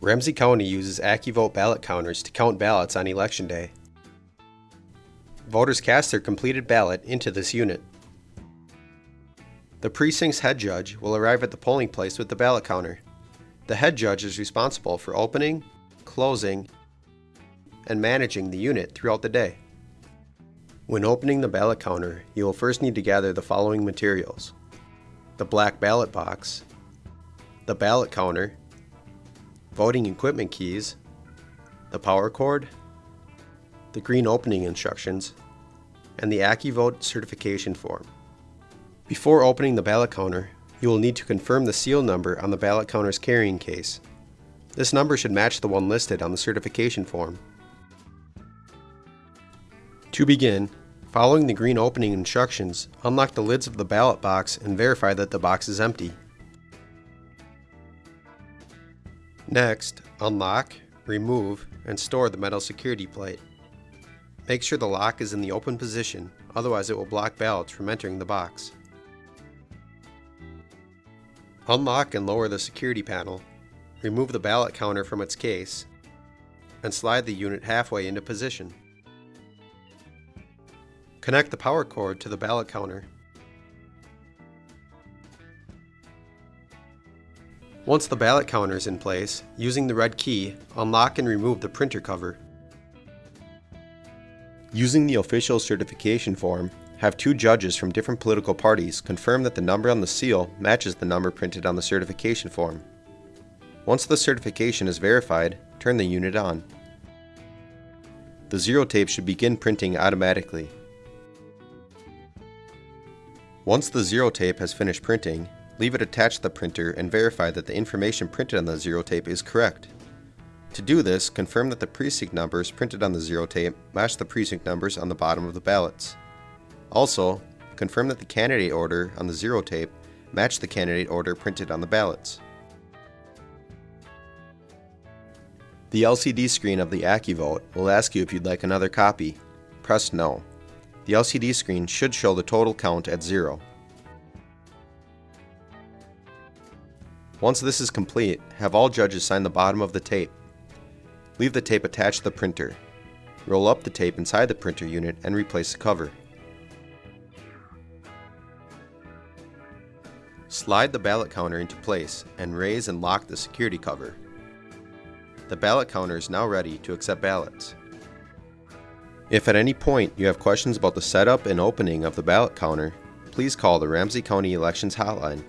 Ramsey County uses AccuVote ballot counters to count ballots on Election Day. Voters cast their completed ballot into this unit. The precinct's head judge will arrive at the polling place with the ballot counter. The head judge is responsible for opening, closing, and managing the unit throughout the day. When opening the ballot counter, you will first need to gather the following materials. The black ballot box, the ballot counter, voting equipment keys, the power cord, the green opening instructions, and the AccuVote certification form. Before opening the ballot counter, you will need to confirm the seal number on the ballot counter's carrying case. This number should match the one listed on the certification form. To begin, following the green opening instructions, unlock the lids of the ballot box and verify that the box is empty. Next, unlock, remove, and store the metal security plate. Make sure the lock is in the open position, otherwise it will block ballots from entering the box. Unlock and lower the security panel, remove the ballot counter from its case, and slide the unit halfway into position. Connect the power cord to the ballot counter. Once the ballot counter is in place, using the red key, unlock and remove the printer cover. Using the official certification form, have two judges from different political parties confirm that the number on the seal matches the number printed on the certification form. Once the certification is verified, turn the unit on. The zero tape should begin printing automatically. Once the zero tape has finished printing, leave it attached to the printer and verify that the information printed on the zero tape is correct. To do this, confirm that the precinct numbers printed on the zero tape match the precinct numbers on the bottom of the ballots. Also, confirm that the candidate order on the zero tape match the candidate order printed on the ballots. The LCD screen of the AccuVote will ask you if you'd like another copy. Press No. The LCD screen should show the total count at zero. Once this is complete, have all judges sign the bottom of the tape. Leave the tape attached to the printer. Roll up the tape inside the printer unit and replace the cover. Slide the ballot counter into place and raise and lock the security cover. The ballot counter is now ready to accept ballots. If at any point you have questions about the setup and opening of the ballot counter, please call the Ramsey County Elections Hotline